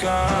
gone.